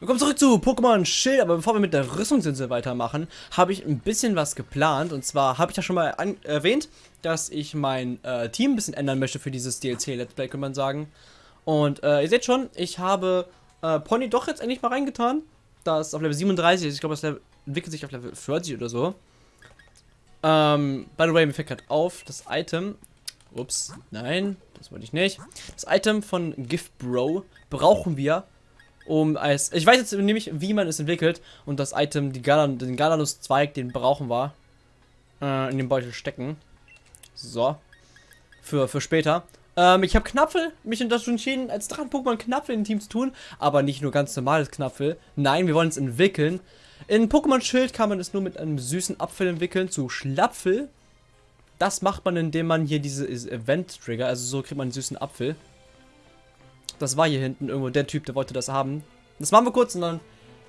Willkommen zurück zu Pokémon Schild, aber bevor wir mit der Rüstungsinsel weitermachen, habe ich ein bisschen was geplant. Und zwar habe ich ja schon mal erwähnt, dass ich mein äh, Team ein bisschen ändern möchte für dieses DLC-Let's Play, kann man sagen. Und äh, ihr seht schon, ich habe äh, Pony doch jetzt endlich mal reingetan. Das auf Level 37 ist. Ich glaube, das entwickelt sich auf Level 40 oder so. Ähm, by the way, mir fällt gerade auf, das Item. Ups, nein, das wollte ich nicht. Das Item von Gift Bro brauchen wir um als. Ich weiß jetzt nämlich, wie man es entwickelt. Und das Item, die Galan, den Galanus-Zweig, den brauchen wir. Äh, in den Beutel stecken. So. Für, für später. Ähm, ich habe Knapfel, mich dazu entschieden, als Drachen-Pokémon Knapfel in Team zu tun. Aber nicht nur ganz normales Knapfel. Nein, wir wollen es entwickeln. In Pokémon Schild kann man es nur mit einem süßen Apfel entwickeln zu Schlapfel. Das macht man, indem man hier diese Event-Trigger, also so kriegt man einen süßen Apfel. Das war hier hinten irgendwo der Typ, der wollte das haben. Das machen wir kurz und dann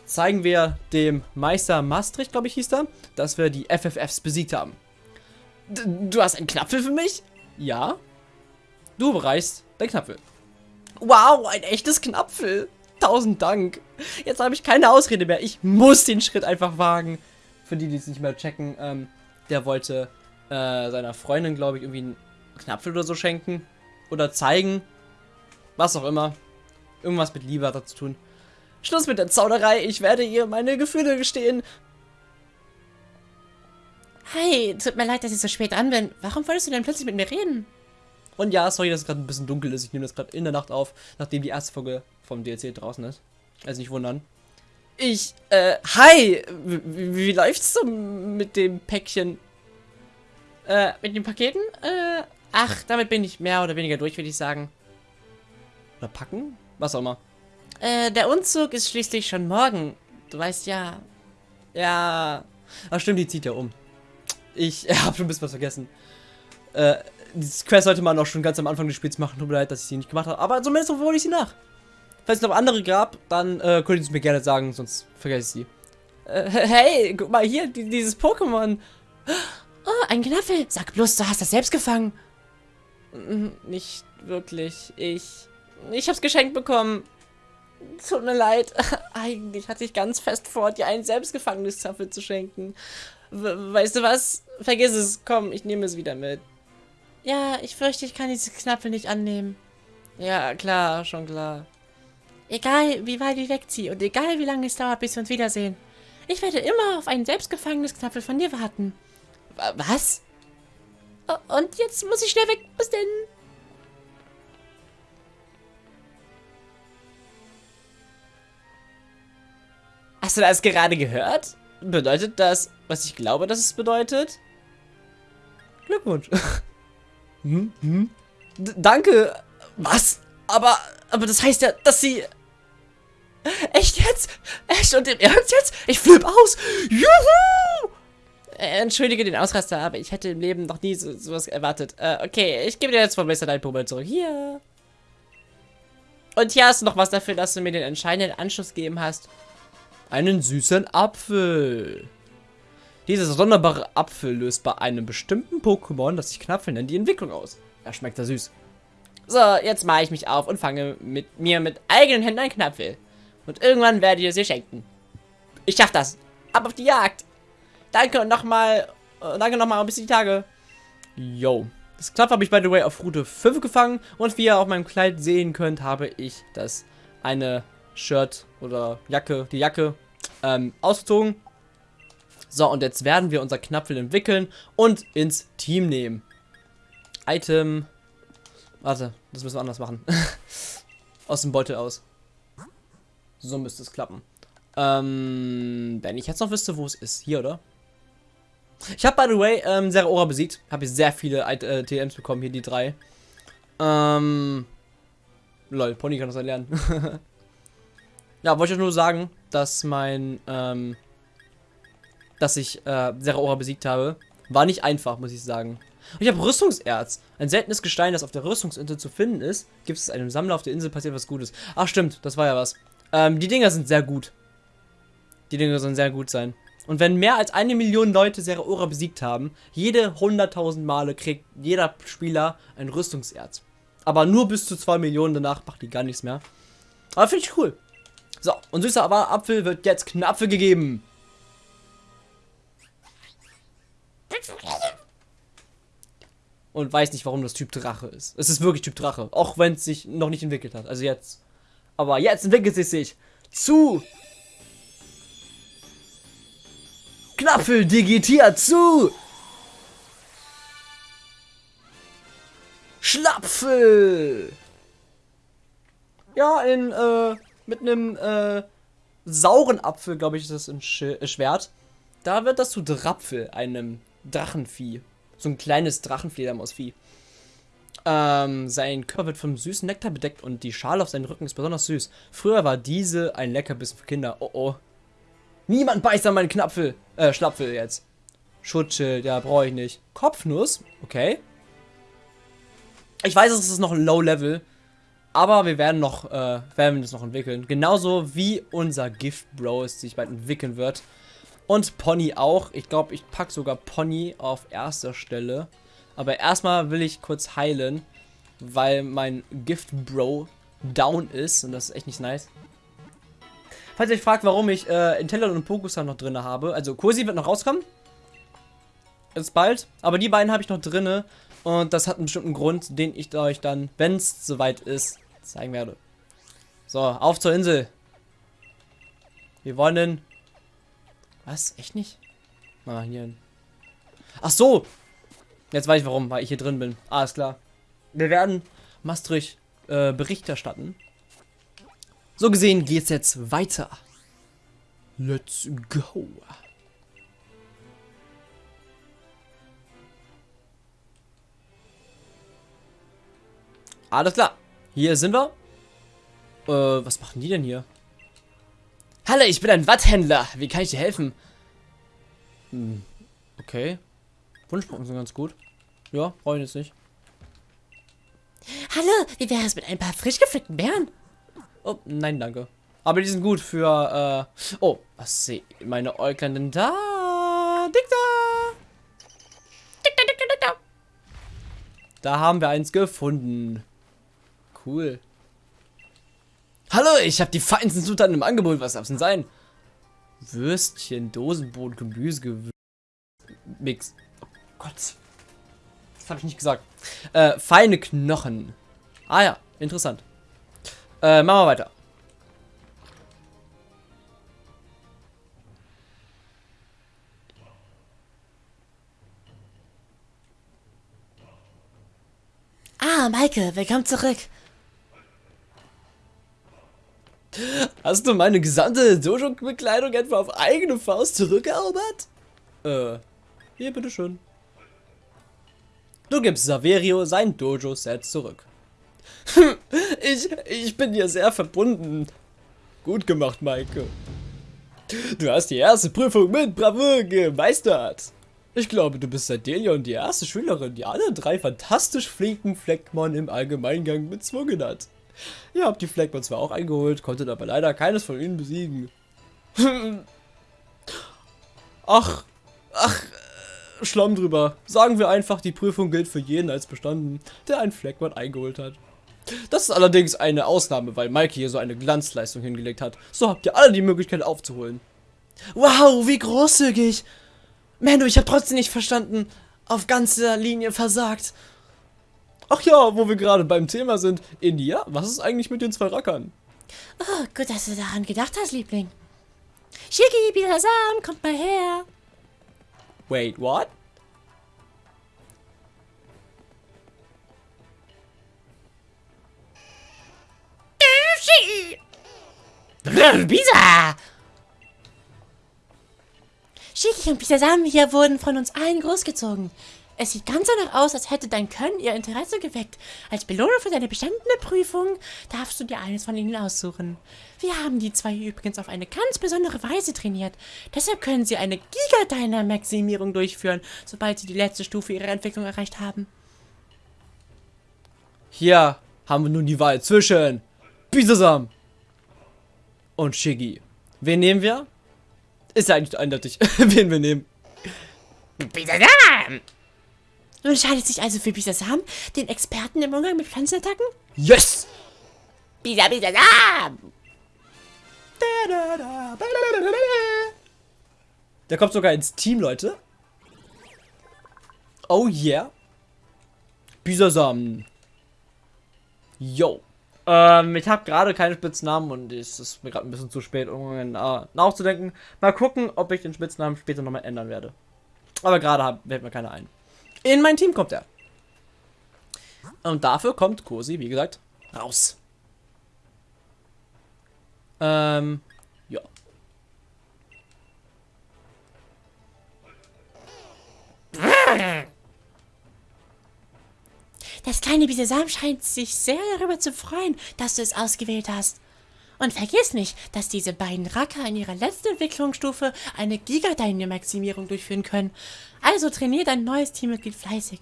zeigen wir dem Meister Maastricht, glaube ich, hieß er, dass wir die FFFs besiegt haben. D du hast einen Knapfel für mich? Ja. Du bereichst dein Knapfel. Wow, ein echtes Knapfel. Tausend Dank. Jetzt habe ich keine Ausrede mehr. Ich muss den Schritt einfach wagen. Für die, die es nicht mehr checken, ähm, der wollte äh, seiner Freundin, glaube ich, irgendwie einen Knapfel oder so schenken. Oder zeigen, was auch immer. Irgendwas mit Liebe hat zu tun. Schluss mit der Zauderei. Ich werde ihr meine Gefühle gestehen. Hey, tut mir leid, dass ich so spät dran bin. Warum wolltest du denn plötzlich mit mir reden? Und ja, sorry, dass es gerade ein bisschen dunkel ist. Ich nehme das gerade in der Nacht auf, nachdem die erste Folge vom DLC draußen ist. Also nicht wundern. Ich, äh, hi! Wie, wie läuft's so mit dem Päckchen? Äh, mit den Paketen? Äh, ach, damit bin ich mehr oder weniger durch, würde ich sagen. Oder packen? Was auch immer. Äh, der Umzug ist schließlich schon morgen. Du weißt ja. Ja. Ach stimmt, die zieht ja um. Ich äh, habe schon ein bisschen was vergessen. Äh, diese Quest sollte man auch schon ganz am Anfang des Spiels machen. Tut mir leid, dass ich sie nicht gemacht habe. Aber zumindest hole ich sie nach. Falls es noch andere gab, dann äh, könnt ihr es mir gerne sagen, sonst vergesse ich sie. Äh, hey, guck mal hier, die, dieses Pokémon. Oh, ein Knaffel. Sag bloß, du hast das selbst gefangen. Nicht wirklich. Ich ich hab's geschenkt bekommen. Tut mir leid. Eigentlich hatte ich ganz fest vor, dir einen selbstgefangenes Zapfel zu schenken. We weißt du was? Vergiss es. Komm, ich nehme es wieder mit. Ja, ich fürchte, ich kann diese Knappel nicht annehmen. Ja, klar, schon klar. Egal, wie weit ich wegziehe und egal, wie lange es dauert, bis wir uns wiedersehen. Ich werde immer auf ein selbstgefangenes Knappel von dir warten. Was? Und jetzt muss ich schnell weg. Bis denn. Hast du das gerade gehört? Bedeutet das, was ich glaube, dass es bedeutet? Glückwunsch. hm, hm. danke. Was? Aber, aber das heißt ja, dass sie... Echt jetzt? Echt und im Ernst jetzt? Ich flipp aus. Juhu! Äh, entschuldige den Ausraster, aber ich hätte im Leben noch nie so, sowas erwartet. Äh, okay, ich gebe dir jetzt von Mr. dein Pummel zurück. Hier. Und hier hast du noch was dafür, dass du mir den entscheidenden Anschluss gegeben hast einen süßen Apfel. Dieser sonderbare Apfel löst bei einem bestimmten Pokémon, das sich Knapfel nennt, die Entwicklung aus. Er schmeckt da süß. So, jetzt mache ich mich auf und fange mit mir mit eigenen Händen einen Knapfel. Und irgendwann werde ich es ihr schenken. Ich schaff das. Ab auf die Jagd. Danke und nochmal, äh, danke nochmal ein bisschen die Tage. Yo. Das Knapf habe ich, by the way, auf Route 5 gefangen. Und wie ihr auf meinem Kleid sehen könnt, habe ich das eine Shirt oder Jacke, die Jacke ähm, ausgezogen. So, und jetzt werden wir unser Knapfel entwickeln und ins Team nehmen. Item. Warte, das müssen wir anders machen. aus dem Beutel aus. So müsste es klappen. Ähm, wenn ich jetzt noch wüsste, wo es ist. Hier, oder? Ich habe, by the way, ähm, Zeraora besiegt. Habe ich sehr viele äh, TMs bekommen, hier die drei. Ähm, lol, Pony kann das erlernen. Ja, wollte ich nur sagen, dass mein, ähm, dass ich äh, Zeraora besiegt habe. War nicht einfach, muss ich sagen. Und ich habe Rüstungserz. Ein seltenes Gestein, das auf der Rüstungsinsel zu finden ist. Gibt es einem Sammler auf der Insel, passiert was Gutes. Ach stimmt, das war ja was. Ähm, die Dinger sind sehr gut. Die Dinger sollen sehr gut sein. Und wenn mehr als eine Million Leute Zeraora besiegt haben, jede 100.000 Male kriegt jeder Spieler ein Rüstungserz. Aber nur bis zu 2 Millionen, danach macht die gar nichts mehr. Aber finde ich cool. So, und süßer Apfel wird jetzt Knapfe gegeben. Und weiß nicht, warum das Typ Drache ist. Es ist wirklich Typ Drache. Auch wenn es sich noch nicht entwickelt hat. Also jetzt. Aber jetzt entwickelt es sich zu. Knapfel digitiert zu. Schlapfel. Ja, in, äh, mit einem, äh, sauren Apfel, glaube ich, ist das ein Sch äh, Schwert. Da wird das zu Drapfel, einem Drachenvieh. So ein kleines Drachenfledermausvieh. Ähm, sein Körper wird vom süßen Nektar bedeckt und die Schale auf seinen Rücken ist besonders süß. Früher war diese ein Leckerbissen für Kinder. Oh oh. Niemand beißt an meinen Knapfel. Äh, Schlapfel jetzt. Schutzschild, ja, brauche ich nicht. Kopfnuss, okay. Ich weiß, es ist noch Low Level. Aber wir werden noch, äh, werden das noch entwickeln. Genauso wie unser Gift Bro es sich bald entwickeln wird. Und Pony auch. Ich glaube, ich packe sogar Pony auf erster Stelle. Aber erstmal will ich kurz heilen, weil mein Gift Bro down ist. Und das ist echt nicht nice. Falls ihr euch fragt, warum ich äh, Intellon und Pokusan noch drin habe. Also Kursi wird noch rauskommen. Ist bald. Aber die beiden habe ich noch drin. Und das hat einen bestimmten Grund, den ich euch dann, wenn es soweit ist, zeigen werde. So, auf zur Insel. Wir wollen was? Echt nicht? Ah, hier hin. Ach so! Jetzt weiß ich warum, weil ich hier drin bin. Alles klar. Wir werden Maastricht äh, Bericht erstatten. So gesehen geht's jetzt weiter. Let's go. Alles klar. Hier sind wir. Äh, was machen die denn hier? Hallo, ich bin ein Watthändler. Wie kann ich dir helfen? Hm, okay. Wunschpunkte sind ganz gut. Ja, brauche ich jetzt nicht. Hallo, wie wäre es mit ein paar frisch gepflückten Beeren? Oh, nein, danke. Aber die sind gut für, äh... Oh, was sehe meine Äuglein denn da? Dick da! Dick da, dick da, dick da! Da haben wir eins gefunden. Cool. Hallo, ich habe die feinsten Zutaten im Angebot. Was darf es denn sein? Würstchen, Dosenbrot, Gemüse, Mix. Oh Gott. Das habe ich nicht gesagt. Äh, feine Knochen. Ah ja, interessant. Äh, machen wir weiter. Ah, Maike, willkommen zurück. Hast du meine gesamte Dojo-Bekleidung etwa auf eigene Faust zurückerobert? Äh, hier, bitteschön. Du gibst Saverio sein Dojo-Set zurück. ich, ich bin dir sehr verbunden. Gut gemacht, Maike. Du hast die erste Prüfung mit Bravour gemeistert. Ich glaube, du bist seit Delion die erste Schülerin, die alle drei fantastisch flinken Fleckmann im Allgemeingang bezwungen hat. Ihr habt die Fleckmann zwar auch eingeholt, konntet aber leider keines von ihnen besiegen. ach, ach, äh, Schlamm drüber. Sagen wir einfach, die Prüfung gilt für jeden als bestanden, der einen Fleckmann eingeholt hat. Das ist allerdings eine Ausnahme, weil Mikey hier so eine Glanzleistung hingelegt hat. So habt ihr alle die Möglichkeit aufzuholen. Wow, wie großzügig! Manu, ich habe trotzdem nicht verstanden. Auf ganzer Linie versagt. Ach ja, wo wir gerade beim Thema sind. India, was ist eigentlich mit den zwei Rackern? Oh, gut, dass du daran gedacht hast, Liebling. Shiki, Bilazam, kommt mal her. Wait, what? Bisa! Shiki und Bisasam hier wurden von uns allen großgezogen. Es sieht ganz danach aus, als hätte dein Können ihr Interesse geweckt. Als Belohnung für deine bestandene Prüfung darfst du dir eines von ihnen aussuchen. Wir haben die zwei übrigens auf eine ganz besondere Weise trainiert. Deshalb können sie eine Giga-Dyna-Maximierung durchführen, sobald sie die letzte Stufe ihrer Entwicklung erreicht haben. Hier haben wir nun die Wahl zwischen Bisasam und Shiggy. Wen nehmen wir? Ist ja eigentlich eindeutig, wen wir nehmen. Bisasam! Du entscheidest dich also für Bisasam, den Experten im Umgang mit Pflanzenattacken? Yes! Bisa, Bisasam! Der kommt sogar ins Team, Leute. Oh yeah. Bisasam. Yo. Ähm, ich habe gerade keine Spitznamen und es ist mir gerade ein bisschen zu spät, um äh, nachzudenken. Mal gucken, ob ich den Spitznamen später nochmal ändern werde. Aber gerade fällt mir keiner ein. In mein Team kommt er. Und dafür kommt Kosi, wie gesagt, raus. Ähm, ja. Das kleine Bisesam scheint sich sehr darüber zu freuen, dass du es ausgewählt hast. Und vergiss nicht, dass diese beiden Racker in ihrer letzten Entwicklungsstufe eine Giga-Dynamaximierung durchführen können. Also trainier dein neues Teammitglied fleißig.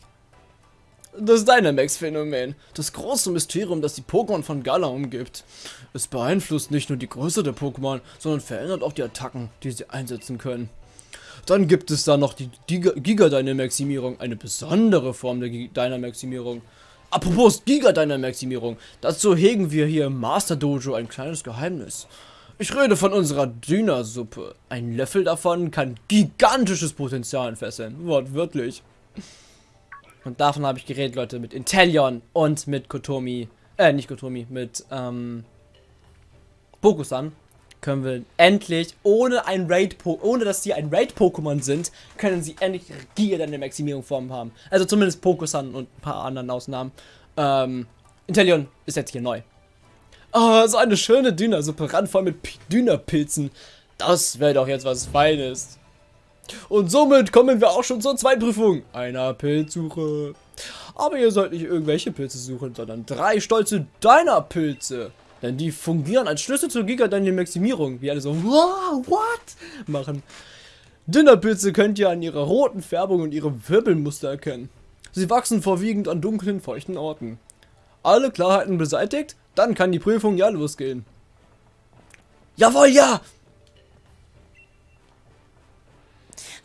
Das Dynamax-Phänomen, das große Mysterium, das die Pokémon von Gala umgibt. Es beeinflusst nicht nur die Größe der Pokémon, sondern verändert auch die Attacken, die sie einsetzen können. Dann gibt es da noch die Giga-Dynamaximierung, eine besondere Form der Dynamaximierung. Apropos Giga-Dynamaximierung, dazu hegen wir hier im Master Dojo ein kleines Geheimnis. Ich rede von unserer Dynasuppe. Ein Löffel davon kann gigantisches Potenzial entfesseln, wortwörtlich. Und davon habe ich geredet, Leute, mit Intellion und mit Kotomi. Äh, nicht Kotomi, mit, ähm, Bokusan können wir endlich, ohne ein Raid ohne dass sie ein Raid-Pokémon sind, können sie endlich Giga in der Maximierungsform haben. Also zumindest Pokusan und ein paar anderen Ausnahmen. Ähm, Intellion ist jetzt hier neu. Oh, so eine schöne Dünasuppe, randvoll mit Dünapilzen. Das wäre doch jetzt was Feines. Und somit kommen wir auch schon zur Zweitprüfung einer Pilzsuche. Aber ihr sollt nicht irgendwelche Pilze suchen, sondern drei stolze deiner Pilze. Denn die fungieren als Schlüssel zur Giga-Maximierung. Wie alle so, wow, what? Machen. Dinnerpilze könnt ihr an ihrer roten Färbung und ihrem Wirbelmuster erkennen. Sie wachsen vorwiegend an dunklen, feuchten Orten. Alle Klarheiten beseitigt? Dann kann die Prüfung ja losgehen. Jawohl, ja!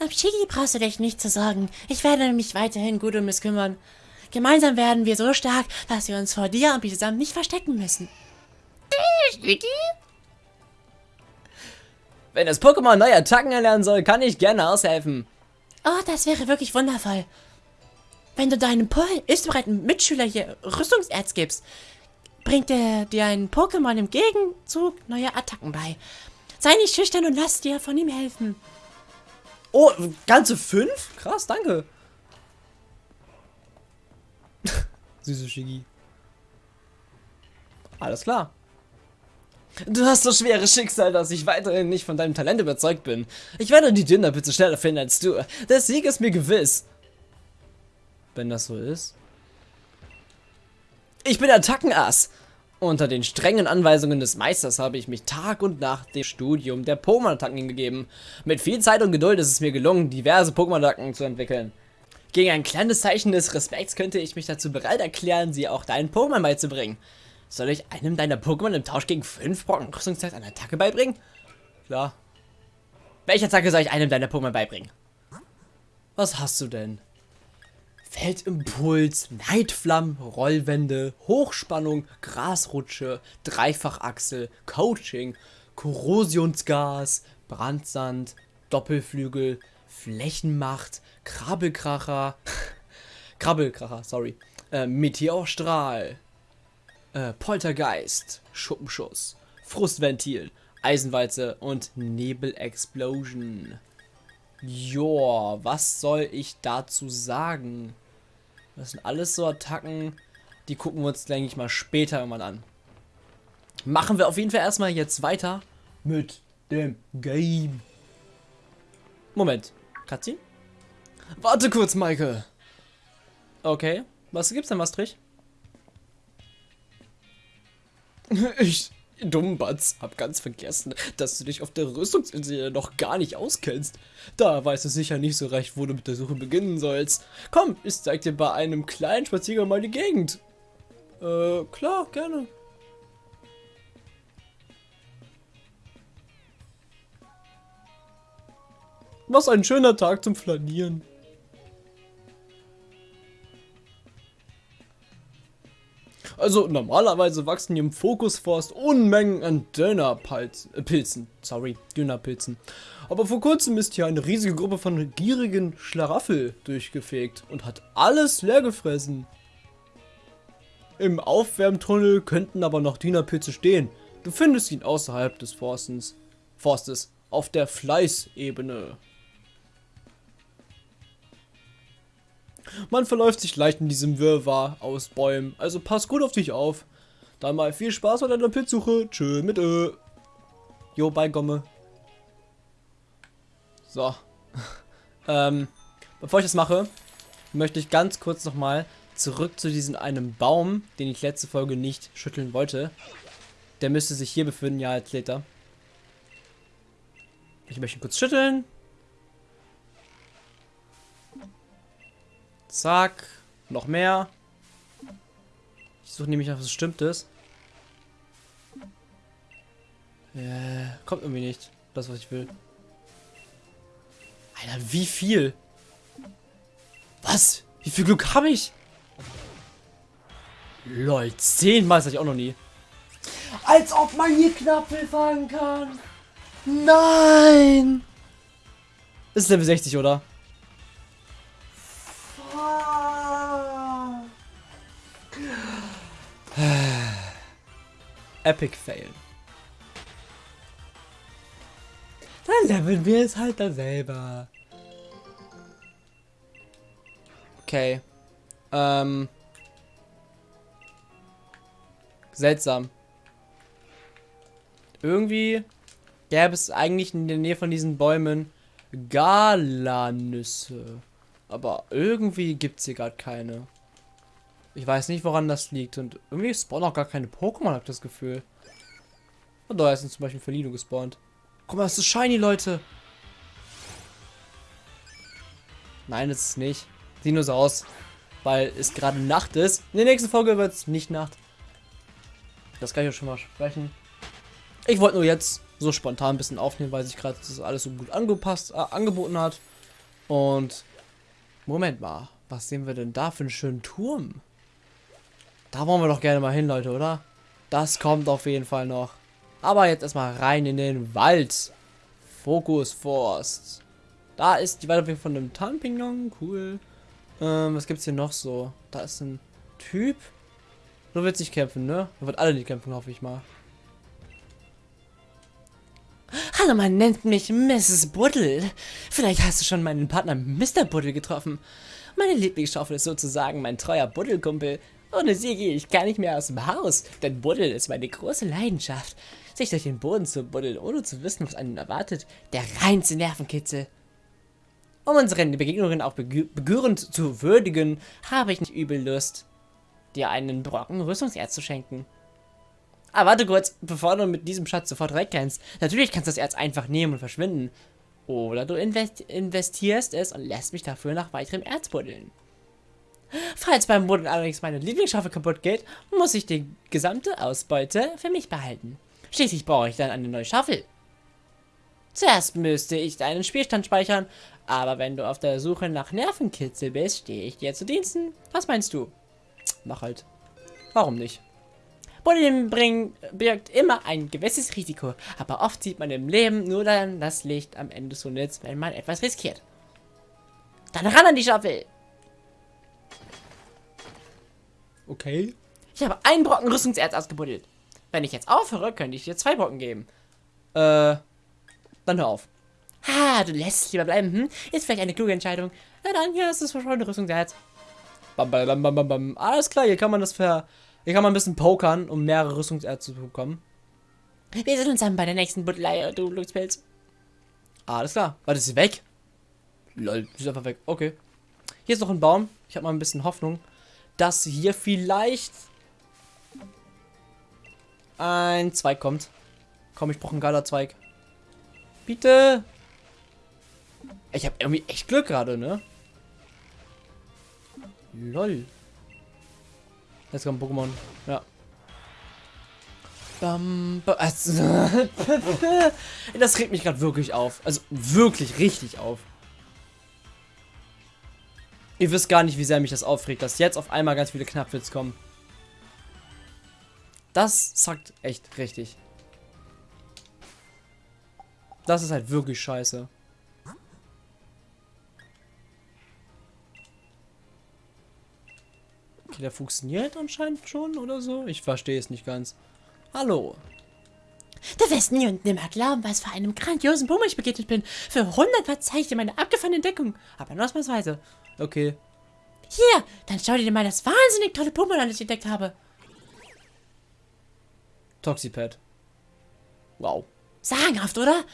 Um Shigi brauchst du dich nicht zu sorgen. Ich werde mich weiterhin gut um es kümmern. Gemeinsam werden wir so stark, dass wir uns vor dir und zusammen nicht verstecken müssen. Shigi? Wenn das Pokémon neue Attacken erlernen soll, kann ich gerne aushelfen. Oh, das wäre wirklich wundervoll. Wenn du deinem istbereiten Mitschüler hier Rüstungserz gibst, bringt er dir ein Pokémon im Gegenzug neue Attacken bei. Sei nicht schüchtern und lass dir von ihm helfen. Oh, ganze fünf? Krass, danke. Süße Shigi. Alles klar. Du hast so schweres Schicksal, dass ich weiterhin nicht von deinem Talent überzeugt bin. Ich werde die Dinnerpizza schneller finden als du. Der Sieg ist mir gewiss. Wenn das so ist. Ich bin Attackenass. Unter den strengen Anweisungen des Meisters habe ich mich Tag und Nacht dem Studium der Pokémon-Attacken hingegeben. Mit viel Zeit und Geduld ist es mir gelungen, diverse Pokémon-Attacken zu entwickeln. Gegen ein kleines Zeichen des Respekts könnte ich mich dazu bereit erklären, sie auch deinen Pokémon beizubringen. Soll ich einem deiner Pokémon im Tausch gegen 5 Brocken Rüstungszeit eine Attacke beibringen? Klar. Welche Attacke soll ich einem deiner Pokémon beibringen? Was hast du denn? Feldimpuls, Neidflamm, Rollwände, Hochspannung, Grasrutsche, Dreifachachsel, Coaching, Korrosionsgas, Brandsand, Doppelflügel, Flächenmacht, Krabbelkracher, Krabbelkracher, sorry, äh, Meteorstrahl, äh, Poltergeist, Schuppenschuss, Frustventil, Eisenwalze und Nebelexplosion. Joa, was soll ich dazu sagen? Das sind alles so Attacken, die gucken wir uns, denke ich mal, später irgendwann an. Machen wir auf jeden Fall erstmal jetzt weiter mit dem Game. Moment, Cutscene? Warte kurz, Michael. Okay, was gibt's denn, Maastricht? Ich, Dummbatz, hab ganz vergessen, dass du dich auf der Rüstungsinsel noch gar nicht auskennst. Da weißt du sicher nicht so recht, wo du mit der Suche beginnen sollst. Komm, ich zeig dir bei einem kleinen Spaziergang mal die Gegend. Äh, klar, gerne. Was ein schöner Tag zum Flanieren. Also normalerweise wachsen hier im Fokusforst Unmengen an Dönerpilzen. Sorry, Dönerpilzen. Aber vor kurzem ist hier eine riesige Gruppe von gierigen Schlaraffel durchgefegt und hat alles leer gefressen. Im Aufwärmtunnel könnten aber noch Dönerpilze stehen. Du findest ihn außerhalb des Forstens, Forstes, auf der Fleißebene. Man verläuft sich leicht in diesem Wirrwarr aus Bäumen, also pass gut auf dich auf. Dann mal viel Spaß bei deiner Pilzsuche. Tschö mit Ö. Jo, bei Gomme. So. ähm, bevor ich das mache, möchte ich ganz kurz nochmal zurück zu diesem einem Baum, den ich letzte Folge nicht schütteln wollte. Der müsste sich hier befinden, ja, als Later. Ich möchte ihn kurz schütteln. Zack. Noch mehr. Ich suche nämlich nach was Bestimmtes. Äh, kommt irgendwie nicht. Das, was ich will. Alter, wie viel? Was? Wie viel Glück habe ich? Lol, zehnmal hatte ich auch noch nie. Als ob man hier Knappel fangen kann. Nein! ist Level 60, oder? Epic Fail. Dann leveln wir es halt da selber. Okay. Ähm. Seltsam. Irgendwie gäbe es eigentlich in der Nähe von diesen Bäumen Galanüsse. Aber irgendwie gibt es hier gerade keine. Ich weiß nicht, woran das liegt. Und irgendwie spawnen auch gar keine Pokémon, habe ich das Gefühl. Und da ist zum Beispiel Felino gespawnt. Guck mal, das ist shiny, Leute. Nein, das ist nicht. Sieht nur so aus. Weil es gerade Nacht ist. In der nächsten Folge wird es nicht Nacht. Das kann ich euch schon mal sprechen. Ich wollte nur jetzt so spontan ein bisschen aufnehmen, weil sich gerade das alles so gut angepasst, äh, angeboten hat. Und Moment mal, was sehen wir denn da für einen schönen Turm? Da wollen wir doch gerne mal hin, Leute, oder? Das kommt auf jeden Fall noch. Aber jetzt erstmal rein in den Wald. Fokus Forst. Da ist die Weiterentwicklung von einem Tarnpignon. Cool. Ähm, was gibt's hier noch so? Da ist ein Typ. So wird sich kämpfen, ne? Er wird alle nicht kämpfen, hoffe ich mal. Hallo, man nennt mich Mrs. Buddle. Vielleicht hast du schon meinen Partner Mr. Buddle getroffen. Meine Lieblingsschaufel ist sozusagen mein treuer Buddelkumpel. Ohne sie gehe ich gar nicht mehr aus dem Haus, denn Buddeln ist meine große Leidenschaft. Sich durch den Boden zu buddeln, ohne zu wissen, was einen erwartet, der reinste Nervenkitzel. Um unsere Begegnungen auch begürend zu würdigen, habe ich nicht übel Lust, dir einen Brocken Rüstungserz zu schenken. Aber warte kurz, bevor du mit diesem Schatz sofort wegkennst. Natürlich kannst du das Erz einfach nehmen und verschwinden. Oder du invest investierst es und lässt mich dafür nach weiterem Erz buddeln. Falls beim Buddeln allerdings meine Lieblingsschaufel kaputt geht, muss ich die gesamte Ausbeute für mich behalten. Schließlich brauche ich dann eine neue Schaufel. Zuerst müsste ich deinen Spielstand speichern, aber wenn du auf der Suche nach Nervenkitzel bist, stehe ich dir zu Diensten. Was meinst du? Mach halt. Warum nicht? Buddeln bringen birgt immer ein gewisses Risiko, aber oft sieht man im Leben nur dann das Licht am Ende des Tunnels, wenn man etwas riskiert. Dann ran an die Schaufel! Okay. Ich habe einen Brocken Rüstungserz ausgebuddelt. Wenn ich jetzt aufhöre, könnte ich dir zwei Brocken geben. Äh, dann hör auf. Ha, du lässt es lieber bleiben, hm? Ist vielleicht eine kluge Entscheidung. Na dann, hier ist schon eine Rüstungserz. Bam, bam, bam, bam, bam. Alles klar, hier kann man das ver... Hier kann man ein bisschen pokern, um mehrere Rüstungserze zu bekommen. Wir sehen uns dann bei der nächsten Buddelei, du Glückspilz. Alles klar. Warte, ist sie weg? Lol, sie ist einfach weg. Okay. Hier ist noch ein Baum. Ich habe mal ein bisschen Hoffnung dass hier vielleicht ein Zweig kommt. Komm, ich brauche einen geiler Zweig. Bitte. Ich habe irgendwie echt Glück gerade, ne? Lol. Jetzt kommt Pokémon. Ja. das regt mich gerade wirklich auf. Also wirklich richtig auf. Ihr wisst gar nicht, wie sehr mich das aufregt, dass jetzt auf einmal ganz viele Knappwitz kommen. Das sagt echt richtig. Das ist halt wirklich scheiße. Okay, der funktioniert anscheinend schon oder so. Ich verstehe es nicht ganz. Hallo. Du wirst nie und nimmer glauben, was für einem grandiosen Bummel ich begegnet bin. Für 100 verzeih ich dir meine abgefahrene Entdeckung. Aber nur ausnahmsweise. Okay. Hier, dann schau dir mal das wahnsinnig tolle Pummel an, das ich entdeckt habe. Toxipad. Wow. Sagenhaft, oder?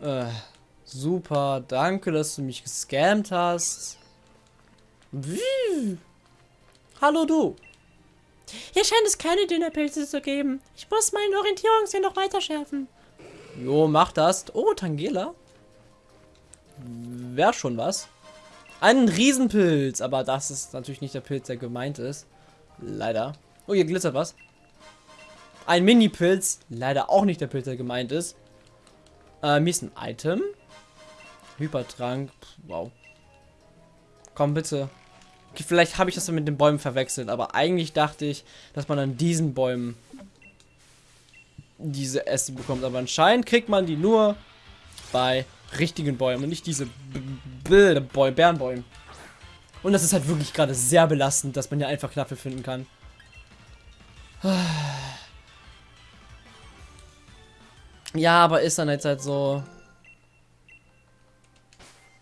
Äh, super. Danke, dass du mich gescammt hast. Wie? Hallo du. Hier scheint es keine Dünnerpilze zu geben. Ich muss meinen Orientierungssinn noch weiter schärfen. Jo, mach das. Oh, Tangela. Wäre schon was. Ein Riesenpilz, aber das ist natürlich nicht der Pilz, der gemeint ist. Leider. Oh, hier glitzert was. Ein Mini-Pilz. Leider auch nicht der Pilz, der gemeint ist. Ähm, hier ist ein Item. Hypertrank. Wow. Komm, bitte. Okay, vielleicht habe ich das mit den Bäumen verwechselt, aber eigentlich dachte ich, dass man an diesen Bäumen diese Äste bekommt. Aber anscheinend kriegt man die nur bei richtigen Bäumen und nicht diese Bärenbäume. Und das ist halt wirklich gerade sehr belastend, dass man ja einfach Knappe finden kann. Ja, aber ist dann jetzt halt so.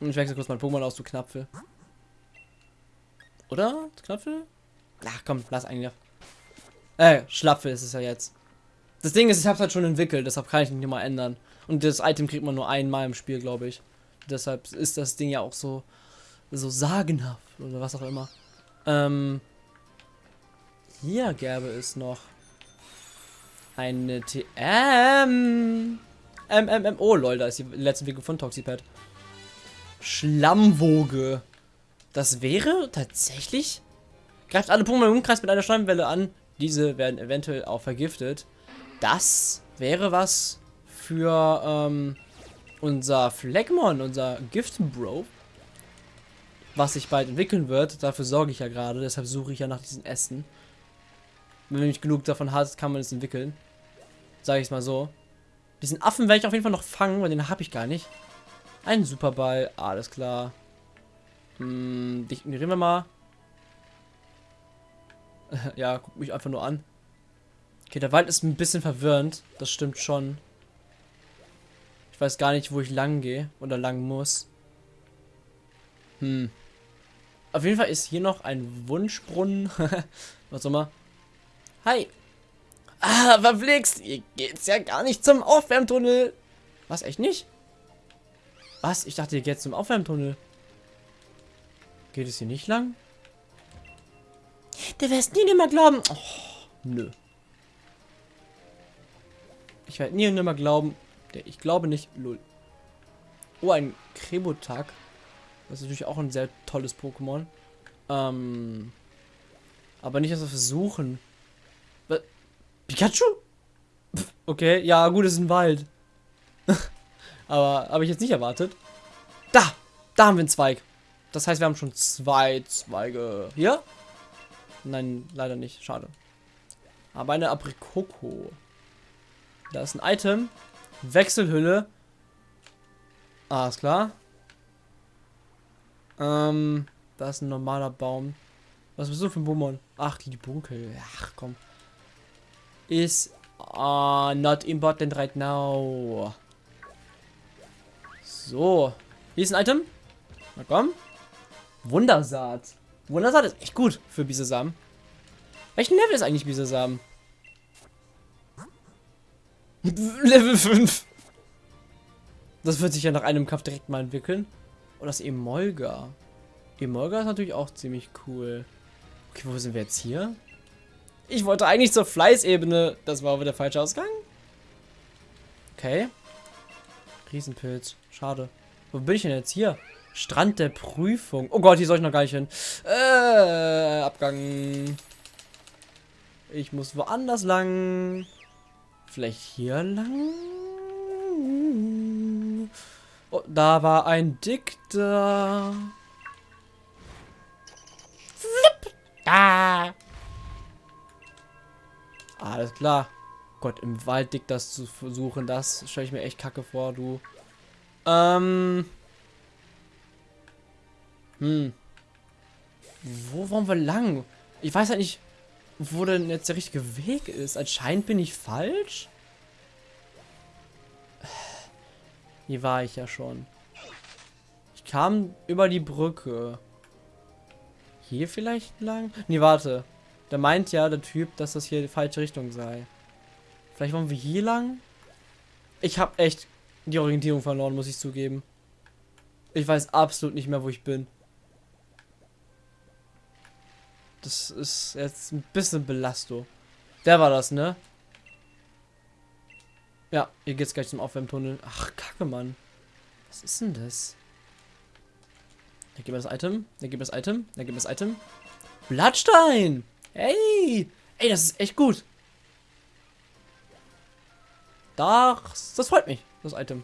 Ich wechsle kurz mein Pokémon aus, du Knapfel. Oder? Knapfel? Ach komm, lass eigentlich. Äh, Schlapfel ist es ja jetzt. Das Ding ist, ich hab's halt schon entwickelt, deshalb kann ich nicht mal ändern. Und das Item kriegt man nur einmal im Spiel, glaube ich. Deshalb ist das Ding ja auch so, so sagenhaft oder was auch immer. Ähm, hier gäbe es noch eine TM. MMM. Oh, lol, da ist die letzte Entwicklung von Toxipad. Schlammwoge. Das wäre tatsächlich. Greift alle Pokémon im Umkreis mit einer Schleimwelle an. Diese werden eventuell auch vergiftet. Das wäre was für ähm, unser Fleckmon, unser Gift-Bro. Was sich bald entwickeln wird. Dafür sorge ich ja gerade. Deshalb suche ich ja nach diesen Ästen. Wenn man nicht genug davon hat, kann man es entwickeln. Sage ich es mal so. Diesen Affen werde ich auf jeden Fall noch fangen, weil den habe ich gar nicht. Ein Superball, alles klar. Hm, dich ignorieren wir mal. ja, guck mich einfach nur an. Okay, der Wald ist ein bisschen verwirrend. Das stimmt schon. Ich weiß gar nicht, wo ich lang gehe oder lang muss. Hm. Auf jeden Fall ist hier noch ein Wunschbrunnen. Was auch immer. Hi. Ah, verflixt. Hier geht's ja gar nicht zum Aufwärmtunnel. Was, echt nicht? Was? Ich dachte, hier geht's zum Aufwärmtunnel. Geht es hier nicht lang? Du wirst nie nimmer glauben. Oh, nö. Ich werde nie und nimmer glauben. Ich glaube nicht. Lul. Oh, ein Krebotak. Das ist natürlich auch ein sehr tolles Pokémon. Ähm. Aber nicht, dass wir versuchen. Pikachu? Okay, ja, gut, es ist ein Wald. Aber habe ich jetzt nicht erwartet. Da! Da haben wir einen Zweig. Das heißt, wir haben schon zwei Zweige. Hier? Nein, leider nicht. Schade. Aber eine Aprikoko. Da ist ein Item. Wechselhülle. Ist klar. Ähm, da ist ein normaler Baum. Was bist du für ein Bummon? Ach, die Bunkel. Ach, komm. Is uh, not important right now. So. Hier ist ein Item. Na komm. Wundersaat. Wundersaat ist echt gut für Bisesamen. Welchen Level ist eigentlich Bisesamen? Level 5. Das wird sich ja nach einem Kampf direkt mal entwickeln. Und das Emolga. Emolga ist natürlich auch ziemlich cool. Okay, wo sind wir jetzt hier? Ich wollte eigentlich zur Fleißebene. Das war aber der falsche Ausgang. Okay. Riesenpilz. Schade. Wo bin ich denn jetzt hier? Strand der Prüfung. Oh Gott, hier soll ich noch gar nicht hin. Äh, Abgang. Ich muss woanders lang. Vielleicht hier lang? Oh, da war ein Dickter. Flip. Da. Alles klar. Gott, im Wald dick das zu versuchen, das stelle ich mir echt kacke vor, du. Ähm. Hm. Wo wollen wir lang? Ich weiß halt nicht, wo denn jetzt der richtige Weg ist. Anscheinend bin ich falsch. Hier war ich ja schon. Ich kam über die Brücke. Hier vielleicht lang? Nee, warte. Da meint ja der Typ, dass das hier die falsche Richtung sei. Vielleicht wollen wir hier lang? Ich habe echt die Orientierung verloren, muss ich zugeben. Ich weiß absolut nicht mehr, wo ich bin. Das ist jetzt ein bisschen Belastung. Der war das, ne? Ja, hier geht's gleich zum Aufwärmtunnel. Ach, kacke, Mann. Was ist denn das? Da gibt das Item. Da gibt das Item. Da gibt das Item. Blattstein! Hey! Ey, das ist echt gut. Das, das freut mich, das Item.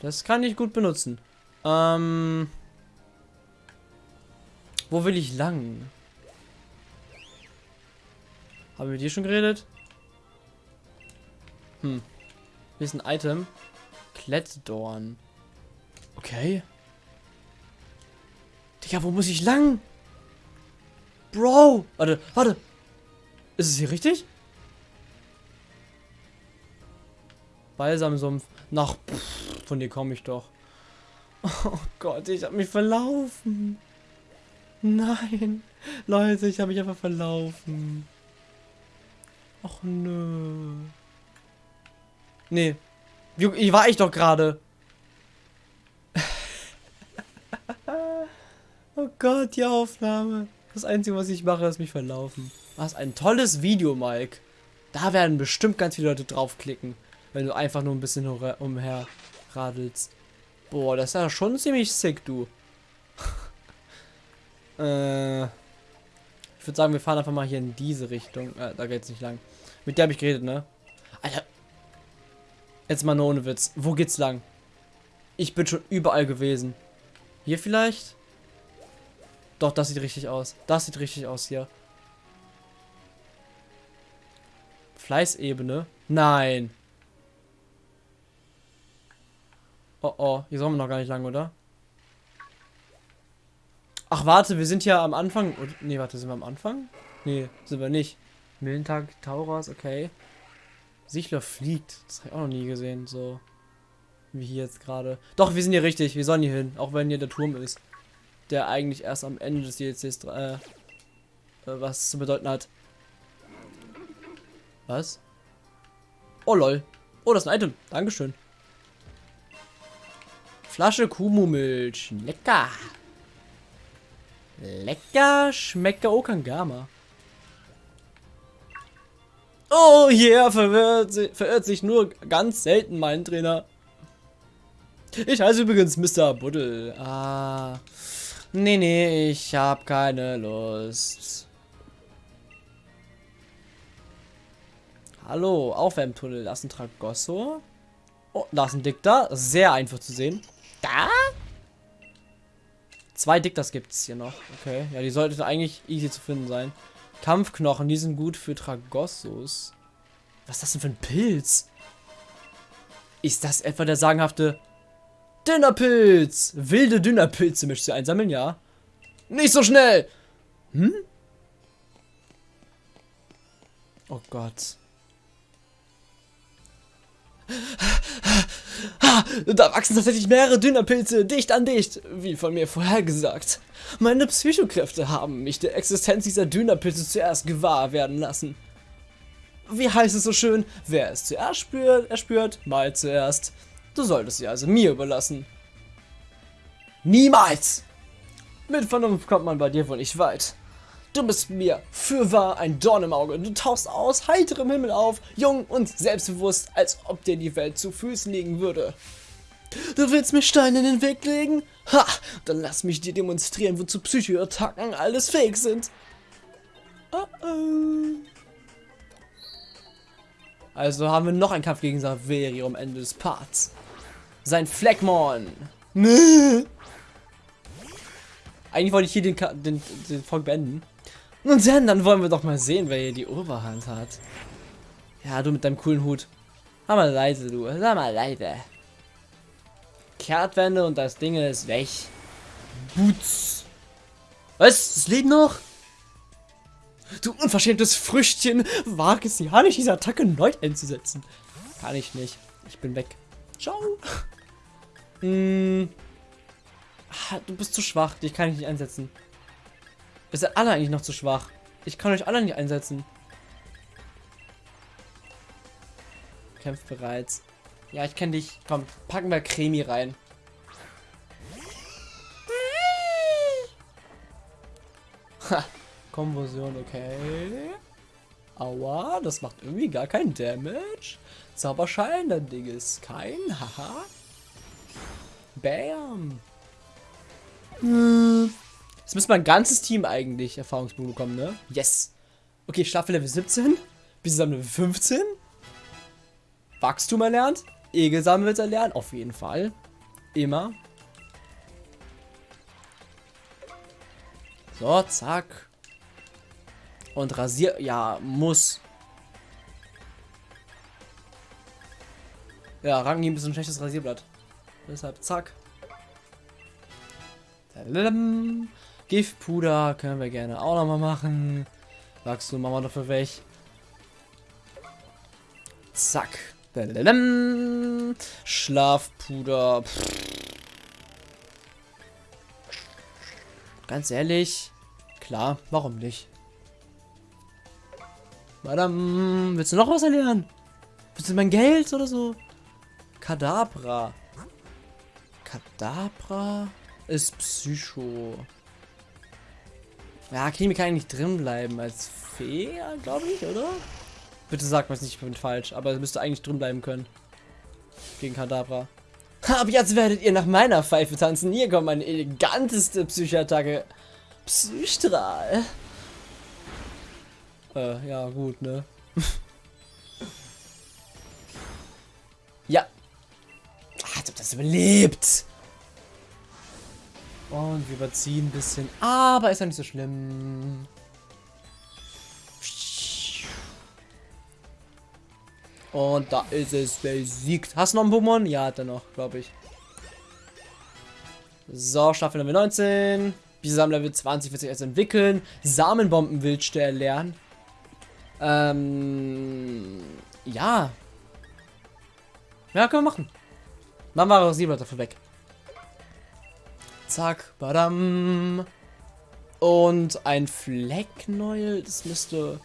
Das kann ich gut benutzen. Ähm... Wo will ich lang? Haben wir mit dir schon geredet? Hm. Hier ist ein Item. Klettdorn. Okay. Digga, wo muss ich lang? Bro! Warte, warte. Ist es hier richtig? Balsamsumpf. Nach. Von dir komme ich doch. Oh Gott, ich habe mich verlaufen. Nein. Leute, ich habe mich einfach verlaufen. Ach nö. Nee. Wie, wie war ich doch gerade? oh Gott, die Aufnahme. Das Einzige, was ich mache, ist mich verlaufen. Was ein tolles Video, Mike. Da werden bestimmt ganz viele Leute draufklicken, wenn du einfach nur ein bisschen umher radelst. Boah, das ist ja schon ziemlich sick, du. äh, ich würde sagen, wir fahren einfach mal hier in diese Richtung. Äh, da geht's nicht lang. Mit der habe ich geredet, ne? Alter. Jetzt mal nur ohne Witz. Wo geht's lang? Ich bin schon überall gewesen. Hier vielleicht? Doch, das sieht richtig aus. Das sieht richtig aus hier. Fleißebene? Nein. Oh oh, hier sollen wir noch gar nicht lang, oder? Ach, warte, wir sind ja am Anfang. Ne, warte, sind wir am Anfang? Ne, sind wir nicht. Millentag, Tauras, okay. Sichler fliegt. Das habe ich auch noch nie gesehen, so. Wie hier jetzt gerade. Doch, wir sind hier richtig. Wir sollen hier hin. Auch wenn hier der Turm ist der eigentlich erst am Ende des DLCs äh, äh, was zu bedeuten hat. Was? Oh lol. Oh, das ist ein Item. Dankeschön. Flasche Kumu-Milch. Lecker. Lecker. Schmeckt Okangama. Oh yeah, verirrt, verirrt sich nur ganz selten mein Trainer. Ich heiße übrigens Mr. Buddel. Ah. Nee, nee, ich hab keine Lust. Hallo, Aufwärmtunnel. Da ist ein Tragosso. Oh, da ist ein Dikter. Sehr einfach zu sehen. Da? Zwei Dikters gibt es hier noch. Okay, ja, die sollten eigentlich easy zu finden sein. Kampfknochen, die sind gut für Tragossos. Was ist das denn für ein Pilz? Ist das etwa der sagenhafte Dünnerpilz. Wilde Dünnerpilze möchtest du einsammeln, ja? Nicht so schnell. Hm? Oh Gott. Da wachsen tatsächlich mehrere Dünnerpilze dicht an dicht, wie von mir vorhergesagt. Meine Psychokräfte haben mich der Existenz dieser Dünnerpilze zuerst gewahr werden lassen. Wie heißt es so schön? Wer es zuerst spürt, er spürt mal zuerst. Du solltest sie also mir überlassen. Niemals! Mit Vernunft kommt man bei dir wohl nicht weit. Du bist mir fürwahr ein Dorn im Auge. Du tauchst aus heiterem Himmel auf, jung und selbstbewusst, als ob dir die Welt zu Füßen liegen würde. Du willst mir Steine in den Weg legen? Ha! Dann lass mich dir demonstrieren, wozu Psychoattacken alles fähig sind. Oh oh. Also haben wir noch einen Kampf gegen Saveri am Ende des Parts. Sein Fleckmon. Eigentlich wollte ich hier den, den, den Folge beenden. Und dann, dann wollen wir doch mal sehen, wer hier die Oberhand hat. Ja, du mit deinem coolen Hut. Sag mal leise, du. Sag mal leise. Kehrtwende und das Ding ist weg. Boots. Was? Das lebt noch? Du unverschämtes Früchtchen. Wage es ja nicht, diese Attacke neu einzusetzen. Kann ich nicht. Ich bin weg. Ciao. Hm. Ah, du bist zu schwach. Dich kann ich nicht einsetzen. Ihr seid alle eigentlich noch zu schwach. Ich kann euch alle nicht einsetzen. Kämpft bereits. Ja, ich kenne dich. Komm, packen wir Cremi rein. Ha, Konversion, okay. Aua, das macht irgendwie gar keinen Damage. Zauberschein, das Ding ist kein. Haha. Bam. Jetzt müsste mein ganzes Team eigentlich Erfahrungspunkte bekommen, ne? Yes. Okay, Staffel Level 17. Bis Level 15. Wachstum erlernt. Egelsamen wird erlernen. Auf jeden Fall. Immer. So, zack. Und rasier... Ja, muss. Ja, Rangi ein bisschen schlechtes Rasierblatt. Deshalb, zack. Tadadam. Giftpuder können wir gerne auch noch mal machen. Wachstum machen wir dafür weg. Zack. Schlafpuder. Ganz ehrlich. Klar, warum nicht? Madame, willst du noch was erlernen? Willst du mein Geld oder so? Kadabra. Kadabra ist Psycho. Ja, Kimi kann eigentlich drin bleiben als Fee, glaube ich, oder? Bitte sag mir nicht, ich bin falsch, aber es müsste eigentlich drin bleiben können. Gegen Kadabra. Ab jetzt werdet ihr nach meiner Pfeife tanzen. Hier kommt meine eleganteste Psychattacke. Psystrahl. Äh, ja, gut, ne? ja. Ach, das überlebt. Und überziehen ein bisschen. Aber ist ja nicht so schlimm. Und da ist es besiegt. Hast du noch einen Pokémon? Ja, hat er noch, glaube ich. So, Staffel Level 19. Bisam Level 20 wird sich jetzt entwickeln. Samenbombenwildste erlernen. Ähm, ja. Ja, können wir machen. Machen wir Rasierblatt dafür weg. Zack, badam. Und ein Flecknäuel, das müsste...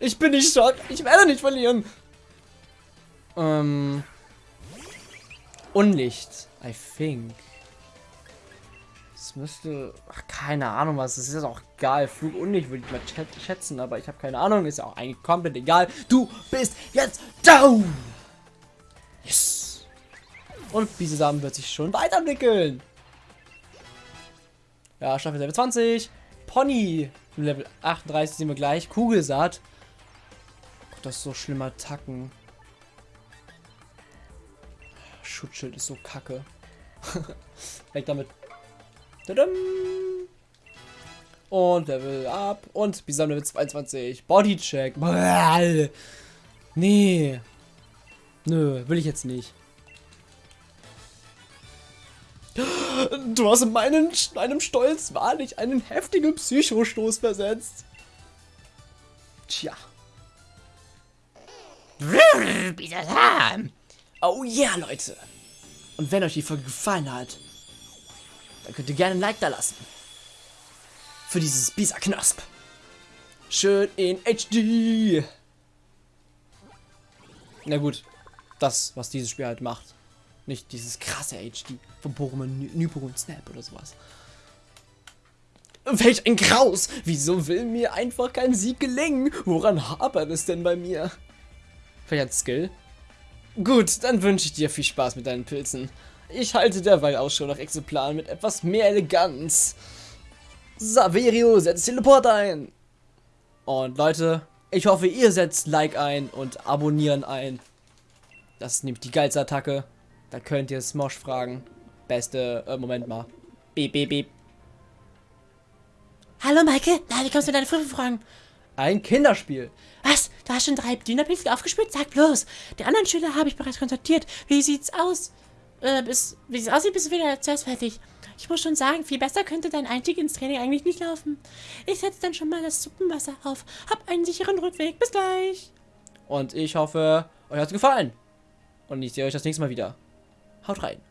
Ich bin nicht schockt. Ich werde nicht verlieren. Ähm. Unlicht, I think. Das müsste. Ach, keine Ahnung was. Das ist auch egal. Flug Unlicht würde ich mal schätzen, aber ich habe keine Ahnung. Ist ja auch eigentlich komplett egal. Du bist jetzt down! Yes! Und Biesesamen wird sich schon weiterentwickeln. Ja, Staffel Level 20. Pony. Level 38 sehen wir gleich. Kugelsaat. Gott, das ist so schlimmer Attacken. Schutzschild ist so kacke. Weg damit. Und Level up. Und Bisam Level 22. Bodycheck. Nee. Nö, will ich jetzt nicht. Du hast in meinen, meinem Stolz wahrlich einen heftigen Psychostoß versetzt. Tja. Oh yeah, Leute. Und wenn euch die Folge gefallen hat, dann könnt ihr gerne ein Like da lassen. Für dieses Bisa-Knasp. Schön in HD. Na gut, das, was dieses Spiel halt macht. Nicht dieses krasse HD von Pokémon und Snap oder sowas. Welch ein Graus! Wieso will mir einfach kein Sieg gelingen? Woran hapert es denn bei mir? Vielleicht hat Skill? Gut, dann wünsche ich dir viel Spaß mit deinen Pilzen. Ich halte derweil Ausschau nach Exemplaren mit etwas mehr Eleganz. Saverio setzt Teleport ein. Und Leute, ich hoffe, ihr setzt Like ein und Abonnieren ein. Das ist nämlich die geilste Attacke. Da könnt ihr Smosh fragen. Beste, äh, Moment mal. Beep, beep, beep. Hallo Maike, na, wie kommst du deine Frühe fragen? Ein Kinderspiel. Was? Du hast schon drei Dünnerpinsel aufgespürt? Sag bloß. Die anderen Schüler habe ich bereits kontaktiert. Wie sieht's aus? Äh, bis, wie es aussieht, bist du wieder zuerst fertig. Ich muss schon sagen, viel besser könnte dein Einstieg ins Training eigentlich nicht laufen. Ich setze dann schon mal das Suppenwasser auf. Hab einen sicheren Rückweg. Bis gleich. Und ich hoffe, euch hat's gefallen. Und ich sehe euch das nächste Mal wieder. Haut rein.